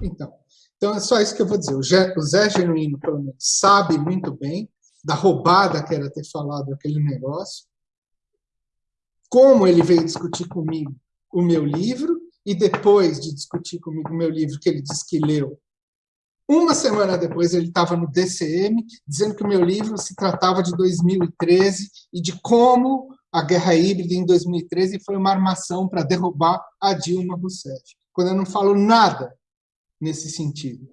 Então, então é só isso que eu vou dizer. O Zé, o Zé Genuíno, pelo menos, sabe muito bem da roubada que era ter falado aquele negócio, como ele veio discutir comigo o meu livro, e depois de discutir comigo o meu livro, que ele disse que leu, uma semana depois ele estava no DCM, dizendo que o meu livro se tratava de 2013 e de como a guerra híbrida em 2013 foi uma armação para derrubar a Dilma Rousseff. Quando eu não falo nada nesse sentido.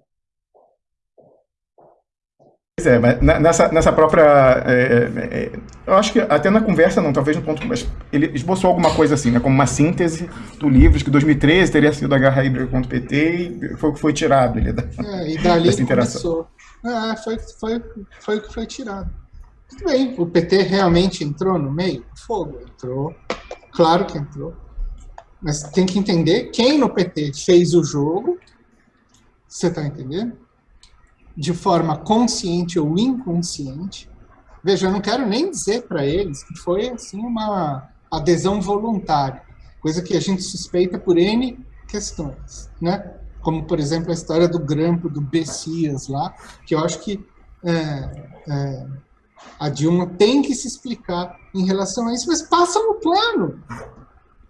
Pois é, mas nessa, nessa própria. É, é, é, eu acho que até na conversa, não, talvez no ponto. Mas ele esboçou alguma coisa assim, né, como uma síntese do livro, de que 2013 teria sido a guerra híbrida contra o PT e foi o que foi tirado ele, da, é, e dali dessa interação. Começou. É, foi, foi, foi o que foi tirado. Tudo bem, o PT realmente entrou no meio? Fogo, entrou. Claro que entrou. Mas tem que entender quem no PT fez o jogo. Você está entendendo? De forma consciente ou inconsciente. Veja, eu não quero nem dizer para eles que foi assim uma adesão voluntária, coisa que a gente suspeita por N questões, né? Como, por exemplo, a história do grampo do Bessias lá, que eu acho que é, é, a Dilma tem que se explicar em relação a isso, mas passa no plano.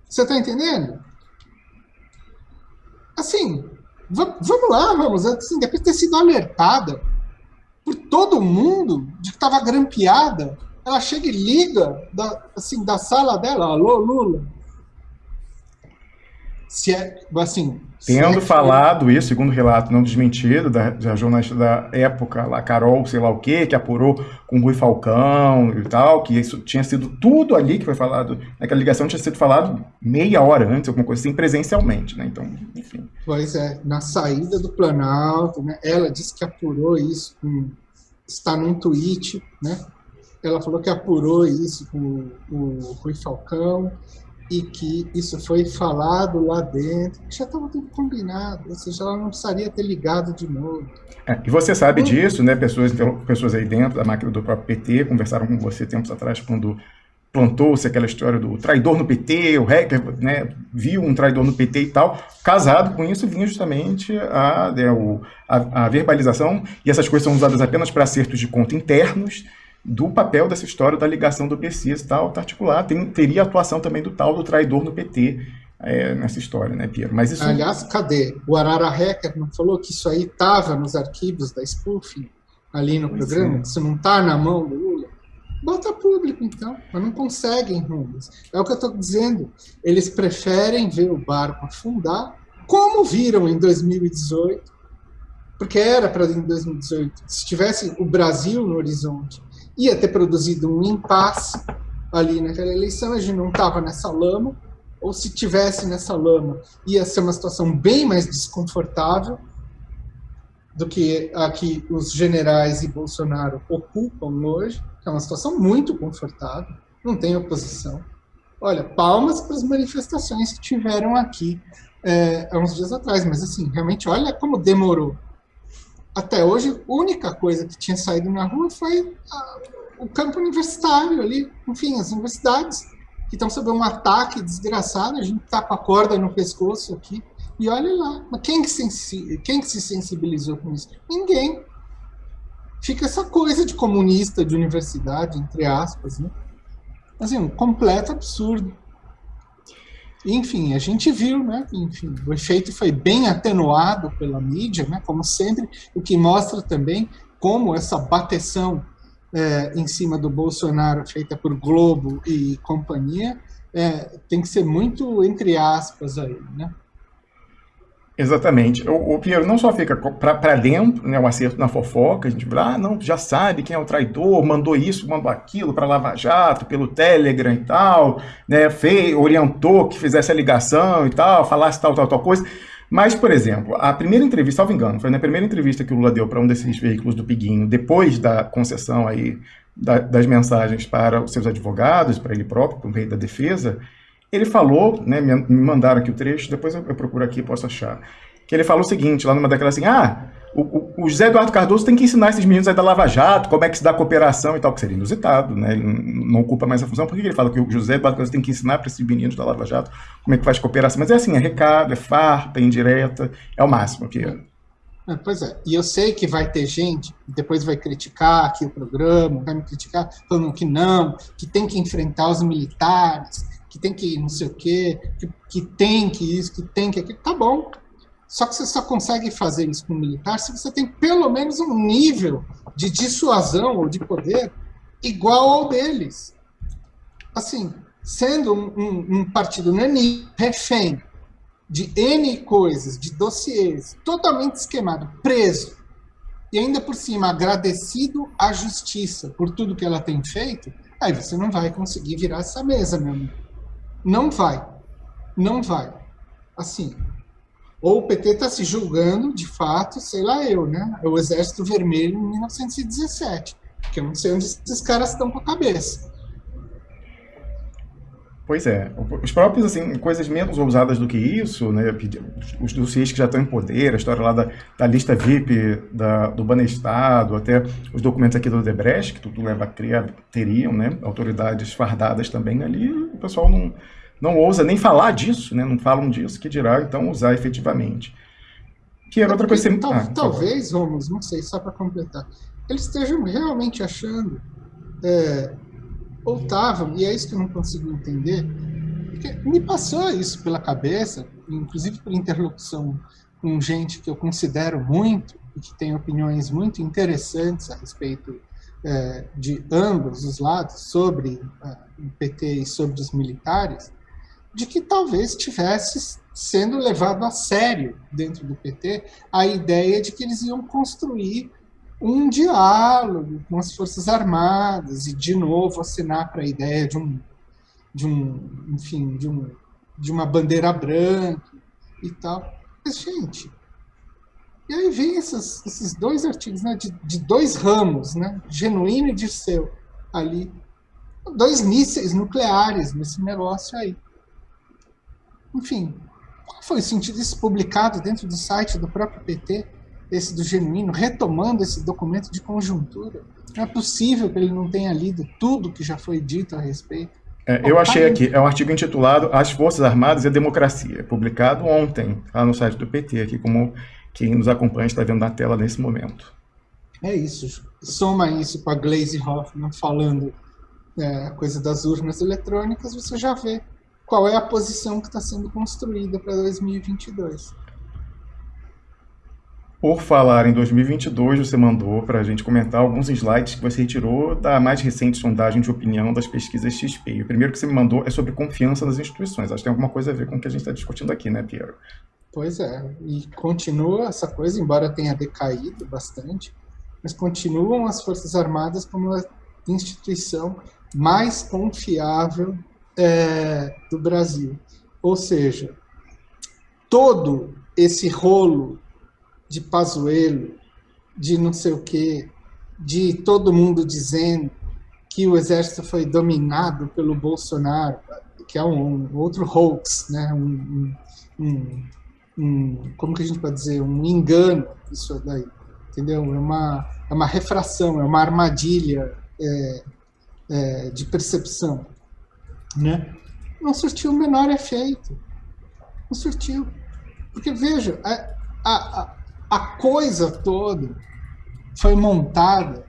Você está entendendo? Assim, vamos lá, vamos, assim, depois de ter sido alertada por todo mundo de que estava grampeada, ela chega e liga da, assim, da sala dela, alô, Lula, se é, assim... Tendo falado isso, segundo o relato não desmentido da, da, jornalista da época, lá, Carol, sei lá o quê, que apurou com o Rui Falcão e tal, que isso tinha sido tudo ali que foi falado, naquela ligação tinha sido falado meia hora antes, alguma coisa assim, presencialmente, né? Então, enfim. Pois é, na saída do Planalto, né? Ela disse que apurou isso, com, está num tweet, né? Ela falou que apurou isso com o Rui Falcão, e que isso foi falado lá dentro, já estava tudo combinado, ou seja, ela não precisaria ter ligado de novo. É, e você sabe hum. disso, né? Pessoas, então, pessoas aí dentro da máquina do próprio PT conversaram com você tempos atrás, quando plantou-se aquela história do traidor no PT, o hacker né, viu um traidor no PT e tal. Casado com isso, vinha justamente a, né, o, a, a verbalização, e essas coisas são usadas apenas para acertos de conta internos, do papel dessa história da ligação do PCs e tal, tá articulado. Tem, teria atuação também do tal do traidor no PT é, nessa história, né, Piero? Mas isso... Aliás, cadê? O Arara Hacker não falou que isso aí estava nos arquivos da spoofing ali no pois programa? É. Isso não está na mão do Lula? Bota público, então. Mas não conseguem, Rubens. É o que eu estou dizendo. Eles preferem ver o barco afundar, como viram em 2018, porque era para em 2018. Se tivesse o Brasil no horizonte ia ter produzido um impasse ali naquela eleição, a gente não estava nessa lama, ou se tivesse nessa lama, ia ser uma situação bem mais desconfortável do que a que os generais e Bolsonaro ocupam hoje, que é uma situação muito confortável, não tem oposição. Olha, palmas para as manifestações que tiveram aqui é, há uns dias atrás, mas assim, realmente, olha como demorou até hoje, a única coisa que tinha saído na rua foi a, o campo universitário ali, enfim, as universidades que estão sob um ataque desgraçado, a gente tá com a corda no pescoço aqui, e olha lá, mas quem que, sensi quem que se sensibilizou com isso? Ninguém. Fica essa coisa de comunista de universidade, entre aspas, né? Assim, um completo absurdo. Enfim, a gente viu, né? Enfim, o efeito foi bem atenuado pela mídia, né? Como sempre, o que mostra também como essa bateção é, em cima do Bolsonaro feita por Globo e companhia é, tem que ser muito entre aspas aí, né? Exatamente. O, o Piero não só fica para dentro, né, o acerto na fofoca, a gente fala, ah, não, já sabe quem é o traidor, mandou isso, mandou aquilo para Lava Jato, pelo Telegram e tal, né, fez, orientou que fizesse a ligação e tal, falasse tal, tal, tal coisa. Mas, por exemplo, a primeira entrevista, salvo engano, foi na primeira entrevista que o Lula deu para um desses veículos do Piguinho, depois da concessão aí da, das mensagens para os seus advogados, para ele próprio, para o rei da defesa, ele falou, né, me mandaram aqui o trecho, depois eu, procuro aqui posso achar, que ele falou o seguinte, lá numa daquelas assim, ah, o, o, José Eduardo Cardoso tem que ensinar esses meninos aí da Lava Jato, como é que se dá cooperação e tal, que seria inusitado, né? Ele não ocupa mais a função. Por que ele fala que o José Eduardo Cardoso tem que ensinar para esses meninos da Lava Jato como é que faz cooperação? Mas é assim, é recado, é farpa, é indireta, é o máximo que é. Pois é, e eu sei que vai ter gente depois vai criticar aqui o programa, vai me criticar, falando que não, que tem que enfrentar os militares, que tem que não sei o quê, que, que tem que isso, que tem que aquilo. Tá bom, só que você só consegue fazer isso com militar se você tem pelo menos um nível de dissuasão ou de poder igual ao deles. Assim, sendo um, um, um partido nani, refém de N coisas, de dossiês, totalmente esquemado, preso, e ainda por cima agradecido à justiça por tudo que ela tem feito, aí você não vai conseguir virar essa mesa, meu amigo. Não vai. Não vai. Assim, ou o PT está se julgando, de fato, sei lá eu, né? É o Exército Vermelho em 1917, que eu não sei onde esses caras estão com a cabeça. Pois é, os próprios, assim, coisas menos ousadas do que isso, né, os dossiês que já estão em poder, a história lá da, da lista VIP da, do Banestado, até os documentos aqui do Odebrecht, que tudo leva a crer, teriam, né, autoridades fardadas também ali, o pessoal não, não ousa nem falar disso, né? não falam disso, que dirá então usar efetivamente. Que era outra coisa. Tal, ah, talvez, Romulus, não sei, só para completar, eles estejam realmente achando, é, ou e é isso que eu não consigo entender, porque me passou isso pela cabeça, inclusive por interlocução com gente que eu considero muito, e que tem opiniões muito interessantes a respeito é, de ambos os lados, sobre é, o PT e sobre os militares, de que talvez tivesse sendo levado a sério dentro do PT a ideia de que eles iam construir um diálogo com as Forças Armadas e, de novo, assinar para a ideia de um, de um, enfim, de, um, de uma bandeira branca e tal. Mas, gente, e aí vem esses, esses dois artigos né, de, de dois ramos, né, Genuíno e Dirceu, ali, dois mísseis nucleares nesse negócio aí. Enfim, qual foi o sentido disso publicado dentro do site do próprio PT, esse do Genuíno, retomando esse documento de conjuntura? Não é possível que ele não tenha lido tudo que já foi dito a respeito. É, eu achei aqui, é um artigo intitulado As Forças Armadas e a Democracia, publicado ontem lá no site do PT, aqui como quem nos acompanha está vendo na tela nesse momento. É isso. Soma isso com a Glaze Hoffman falando é, coisa das urnas eletrônicas, você já vê qual é a posição que está sendo construída para 2022. Por falar em 2022, você mandou para a gente comentar alguns slides que você retirou da mais recente sondagem de opinião das pesquisas XP. o primeiro que você me mandou é sobre confiança nas instituições. Acho que tem alguma coisa a ver com o que a gente está discutindo aqui, né, Piero? Pois é, e continua essa coisa, embora tenha decaído bastante, mas continuam as Forças Armadas como a instituição mais confiável é, do Brasil. Ou seja, todo esse rolo de Pazuello, de não sei o quê, de todo mundo dizendo que o exército foi dominado pelo Bolsonaro, que é um, um outro hoax, né? Um, um, um, como que a gente pode dizer, um engano isso daí, entendeu? É uma, é uma refração, é uma armadilha é, é, de percepção né? não surtiu o menor efeito. Não surtiu. Porque, veja, a, a, a coisa toda foi montada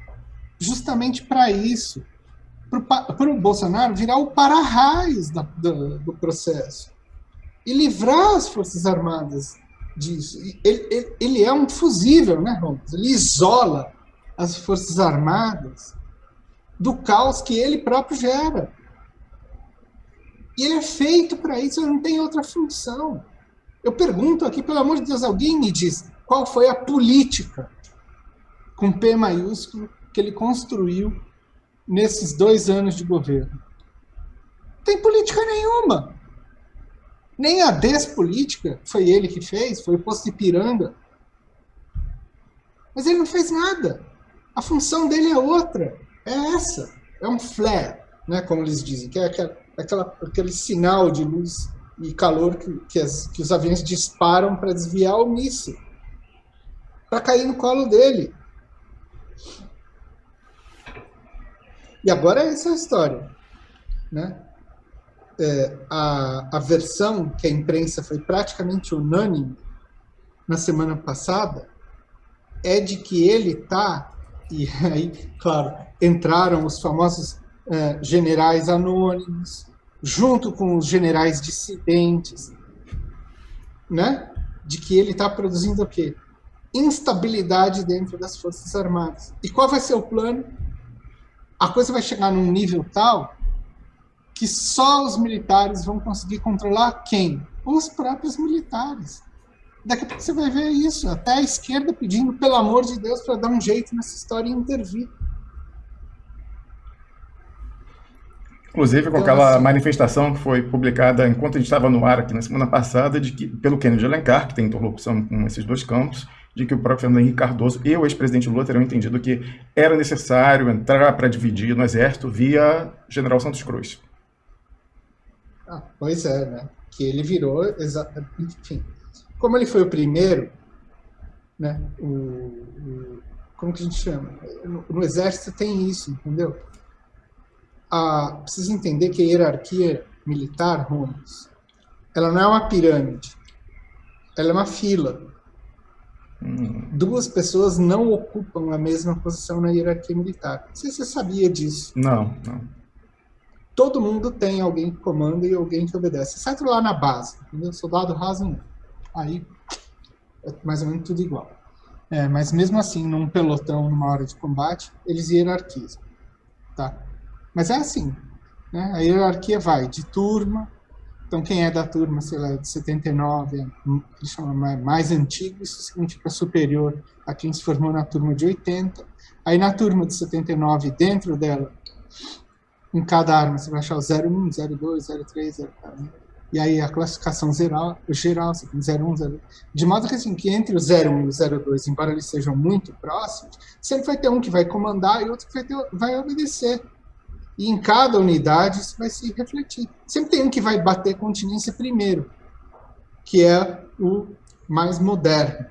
justamente para isso, para o Bolsonaro virar o para-raiz do, do processo e livrar as Forças Armadas disso. Ele, ele, ele é um fusível, né, Ramos? Ele isola as Forças Armadas do caos que ele próprio gera. E ele é feito para isso, ele não tem outra função. Eu pergunto aqui, pelo amor de Deus, alguém me diz qual foi a política com P maiúsculo que ele construiu nesses dois anos de governo. Não tem política nenhuma. Nem a despolítica foi ele que fez, foi o posto de Piranga. Mas ele não fez nada. A função dele é outra. É essa. É um flare, né, como eles dizem, que é aquela aquela, aquele sinal de luz e calor que, que, as, que os aviões disparam para desviar o míssil. Para cair no colo dele. E agora essa é a história. Né? É, a, a versão que a imprensa foi praticamente unânime na semana passada é de que ele está, e aí, claro, entraram os famosos é, generais anônimos, junto com os generais dissidentes, né? de que ele está produzindo o quê? Instabilidade dentro das Forças Armadas. E qual vai ser o plano? A coisa vai chegar num nível tal que só os militares vão conseguir controlar quem? Os próprios militares. Daqui a pouco você vai ver isso, até a esquerda pedindo, pelo amor de Deus, para dar um jeito nessa história e intervir. Inclusive com então, aquela assim, manifestação que foi publicada enquanto a gente estava no ar aqui na semana passada, de que, pelo Kennedy Alencar, que tem interlocução com esses dois campos, de que o próprio Fernando Henrique Cardoso e o ex-presidente Lula teriam entendido que era necessário entrar para dividir no exército via General Santos Cruz. Ah, pois é, né? Que ele virou, enfim, como ele foi o primeiro, né? O, o como que a gente chama? No, no exército tem isso, entendeu? a, precisa entender que a hierarquia militar, Ramos, ela não é uma pirâmide, ela é uma fila. Duas pessoas não ocupam a mesma posição na hierarquia militar. Não sei se você sabia disso. Não, não. Todo mundo tem alguém que comanda e alguém que obedece, exceto lá na base, entendeu? Soldado raso não. Aí é mais ou menos tudo igual. É, mas mesmo assim, num pelotão, numa hora de combate, eles hierarquizam. Tá? Mas é assim, né? A hierarquia vai de turma, então quem é da turma, sei lá, de 79, que chama mais antigo, isso significa superior a quem se formou na turma de 80. Aí na turma de 79, dentro dela, em cada arma você vai achar o 01, 02, 03, 04. E aí a classificação geral, geral você tem 01, 02. De modo que assim, que entre o 01 e o 02, embora eles sejam muito próximos, sempre vai ter um que vai comandar e outro que vai, ter, vai obedecer. E em cada unidade isso vai se refletir. Sempre tem um que vai bater continência primeiro, que é o mais moderno.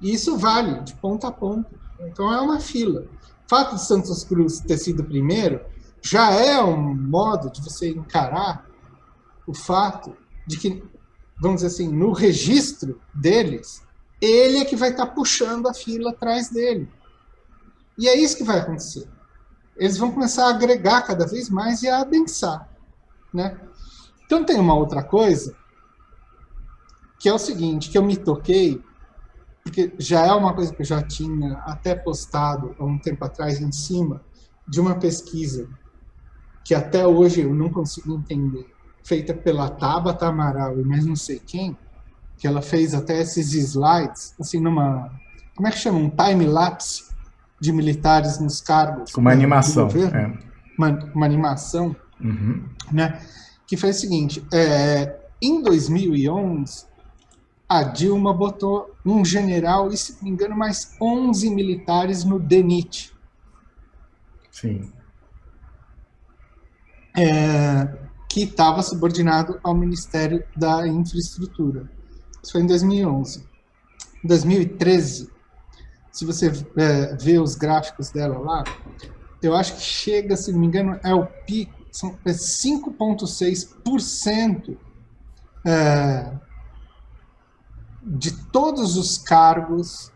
E isso vale de ponta a ponta. Então é uma fila. O fato de Santos Cruz ter sido primeiro já é um modo de você encarar o fato de que, vamos dizer assim, no registro deles, ele é que vai estar puxando a fila atrás dele. E é isso que vai acontecer eles vão começar a agregar cada vez mais e a adensar. Né? Então tem uma outra coisa, que é o seguinte, que eu me toquei, porque já é uma coisa que eu já tinha até postado há um tempo atrás em cima de uma pesquisa que até hoje eu não consigo entender, feita pela Tabata Amaral e mais não sei quem, que ela fez até esses slides, assim, numa, como é que chama, um time-lapse, de militares nos cargos. Uma né, animação. Governo, é. uma, uma, animação, uhum. né? Que foi o seguinte, é, em 2011, a Dilma botou um general e, se não me engano, mais 11 militares no DENIT. Sim. É, que estava subordinado ao Ministério da Infraestrutura. Isso foi em 2011. Em 2013, se você é, vê os gráficos dela lá, eu acho que chega, se não me engano, é o pico, são 5,6% é, é, de todos os cargos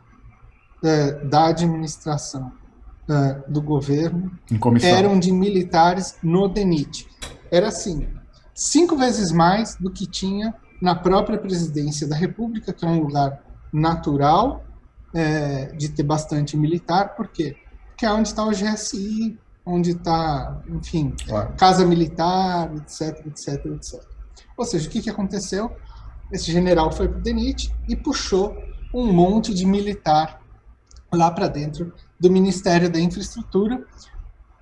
é, da administração é, do governo eram de militares no DENIT. Era assim, cinco vezes mais do que tinha na própria presidência da República, que é um lugar natural é, de ter bastante militar, por quê? Porque é onde está o GSI, onde está, enfim, claro. casa militar, etc, etc, etc. Ou seja, o que, que aconteceu? Esse general foi para o DENIT e puxou um monte de militar lá para dentro do Ministério da Infraestrutura,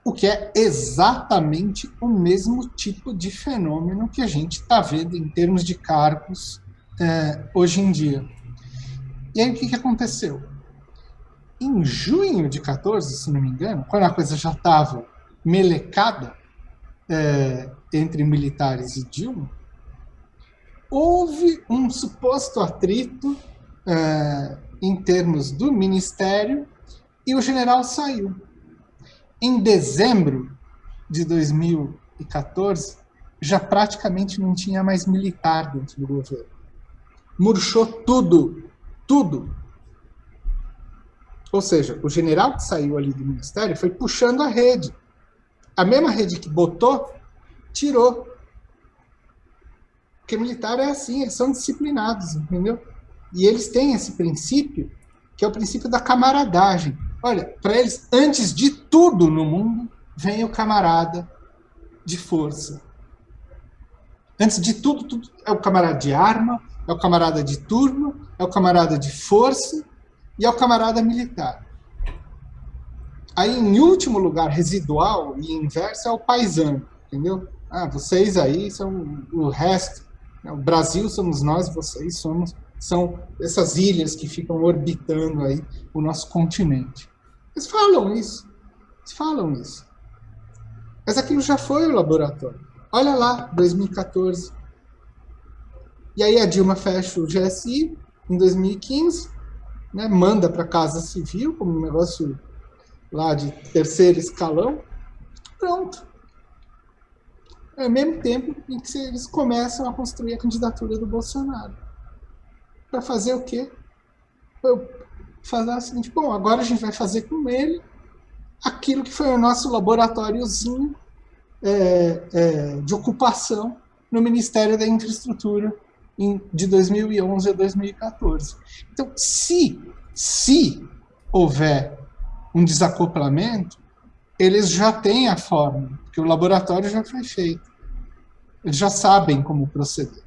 o que é exatamente o mesmo tipo de fenômeno que a gente está vendo em termos de cargos é, hoje em dia. E aí o que, que aconteceu? Em junho de 14, se não me engano, quando a coisa já estava melecada é, entre militares e Dilma, houve um suposto atrito é, em termos do ministério, e o general saiu. Em dezembro de 2014, já praticamente não tinha mais militar dentro do governo. Murchou tudo, tudo. Ou seja, o general que saiu ali do ministério foi puxando a rede. A mesma rede que botou, tirou. Porque militar é assim, eles são disciplinados, entendeu? E eles têm esse princípio, que é o princípio da camaradagem. Olha, para eles, antes de tudo no mundo, vem o camarada de força. Antes de tudo, tudo é o camarada de arma, é o camarada de turno, é o camarada de força e é o camarada militar. Aí, em último lugar, residual e inverso, é o paisano, entendeu? Ah, vocês aí são o resto. Né? O Brasil somos nós, vocês somos são essas ilhas que ficam orbitando aí o nosso continente. Eles falam isso, eles falam isso. Mas aquilo já foi o laboratório. Olha lá, 2014. E aí a Dilma fecha o GSI em 2015, né, manda para a Casa Civil como um negócio lá de terceiro escalão. Pronto. É ao mesmo tempo em que eles começam a construir a candidatura do Bolsonaro. Para fazer o quê? Fazer o seguinte, bom, agora a gente vai fazer com ele aquilo que foi o nosso laboratóriozinho é, é, de ocupação no Ministério da Infraestrutura de 2011 a 2014. Então, se, se houver um desacoplamento, eles já têm a forma, porque o laboratório já foi feito. Eles já sabem como proceder.